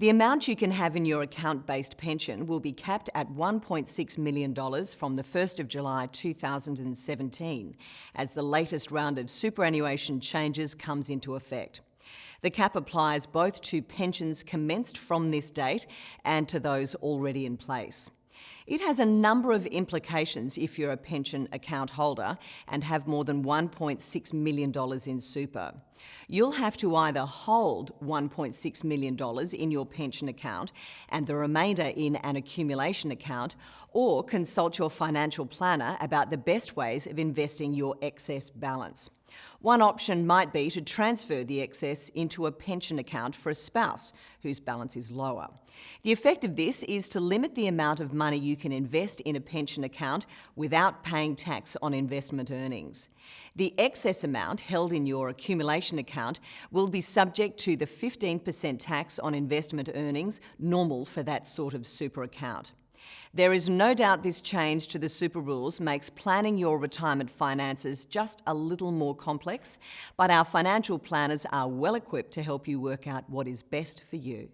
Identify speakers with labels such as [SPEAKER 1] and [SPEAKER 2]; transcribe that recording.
[SPEAKER 1] The amount you can have in your account-based pension will be capped at $1.6 million from the 1st of July 2017, as the latest round of superannuation changes comes into effect. The cap applies both to pensions commenced from this date and to those already in place. It has a number of implications if you're a pension account holder and have more than $1.6 million in super. You'll have to either hold $1.6 million in your pension account and the remainder in an accumulation account, or consult your financial planner about the best ways of investing your excess balance. One option might be to transfer the excess into a pension account for a spouse whose balance is lower. The effect of this is to limit the amount of money you can invest in a pension account without paying tax on investment earnings. The excess amount held in your accumulation account will be subject to the 15% tax on investment earnings normal for that sort of super account. There is no doubt this change to the super rules makes planning your retirement finances just a little more complex, but our financial planners are well equipped to help you work out what is best for you.